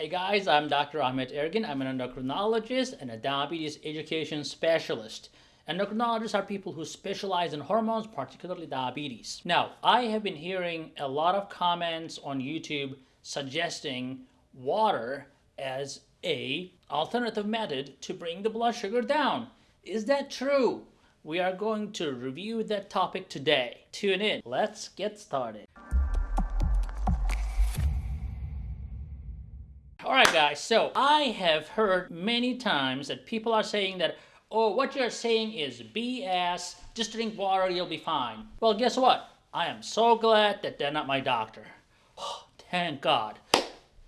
Hey guys, I'm Dr. Ahmet Ergin. I'm an endocrinologist and a diabetes education specialist. Endocrinologists are people who specialize in hormones, particularly diabetes. Now, I have been hearing a lot of comments on YouTube suggesting water as a alternative method to bring the blood sugar down. Is that true? We are going to review that topic today. Tune in. Let's get started. Alright guys, so I have heard many times that people are saying that, oh, what you're saying is BS, just drink water, you'll be fine. Well, guess what? I am so glad that they're not my doctor. Oh, thank God.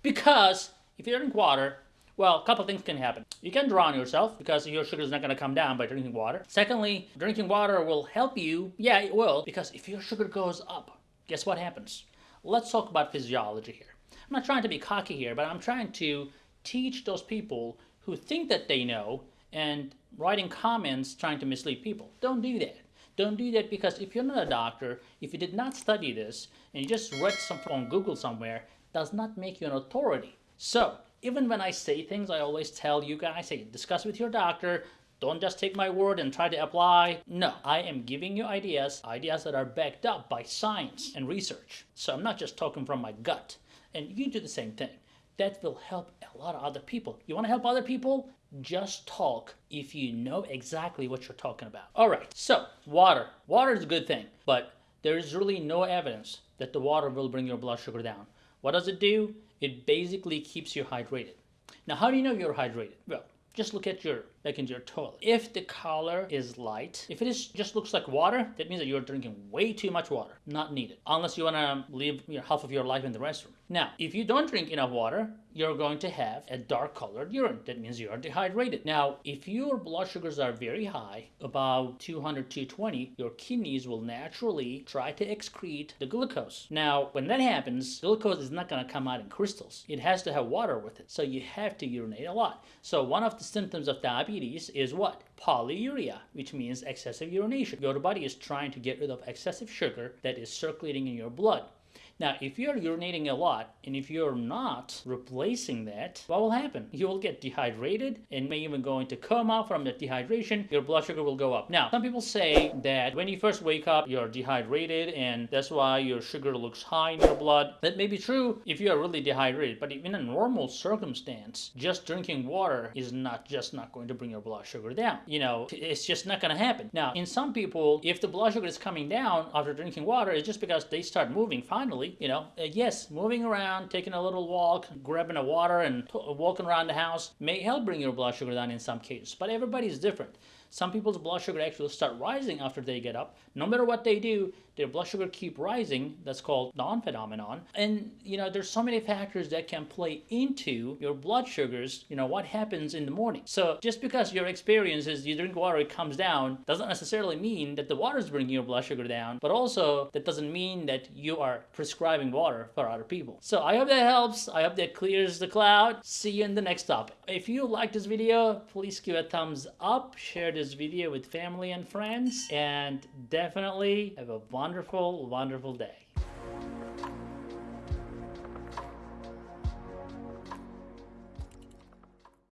Because if you drink water, well, a couple things can happen. You can drown yourself because your sugar is not going to come down by drinking water. Secondly, drinking water will help you. Yeah, it will, because if your sugar goes up, guess what happens? Let's talk about physiology here. I'm not trying to be cocky here, but I'm trying to teach those people who think that they know and writing comments trying to mislead people. Don't do that. Don't do that because if you're not a doctor, if you did not study this, and you just read something on Google somewhere, does not make you an authority. So, even when I say things, I always tell you guys, say, discuss with your doctor, don't just take my word and try to apply. No, I am giving you ideas, ideas that are backed up by science and research. So I'm not just talking from my gut. And you do the same thing. That will help a lot of other people. You want to help other people? Just talk if you know exactly what you're talking about. All right, so water. Water is a good thing, but there is really no evidence that the water will bring your blood sugar down. What does it do? It basically keeps you hydrated. Now, how do you know you're hydrated? Well, just look at your like into your toilet. If the color is light, if it is just looks like water, that means that you're drinking way too much water. Not needed. Unless you want to live you know, half of your life in the restroom. Now, if you don't drink enough water, you're going to have a dark colored urine. That means you are dehydrated. Now, if your blood sugars are very high, about 200, 220, your kidneys will naturally try to excrete the glucose. Now, when that happens, glucose is not going to come out in crystals. It has to have water with it. So you have to urinate a lot. So one of the symptoms of diabetes is what? Polyuria, which means excessive urination. Your body is trying to get rid of excessive sugar that is circulating in your blood. Now, if you're urinating a lot and if you're not replacing that, what will happen? You will get dehydrated and may even go into coma from the dehydration. Your blood sugar will go up. Now, some people say that when you first wake up, you're dehydrated and that's why your sugar looks high in your blood. That may be true if you are really dehydrated, but in a normal circumstance, just drinking water is not just not going to bring your blood sugar down. You know, it's just not going to happen. Now, in some people, if the blood sugar is coming down after drinking water, it's just because they start moving finally you know, uh, yes, moving around, taking a little walk, grabbing a water and walking around the house may help bring your blood sugar down in some cases, but everybody's different. Some people's blood sugar actually start rising after they get up. No matter what they do, their blood sugar keep rising. That's called dawn phenomenon. And you know, there's so many factors that can play into your blood sugars, you know, what happens in the morning. So just because your experience is you drink water, it comes down, doesn't necessarily mean that the water is bringing your blood sugar down, but also that doesn't mean that you are prescribing water for other people. So I hope that helps. I hope that clears the cloud. See you in the next topic. If you like this video, please give a thumbs up, share this video with family and friends, and definitely have a wonderful, wonderful day.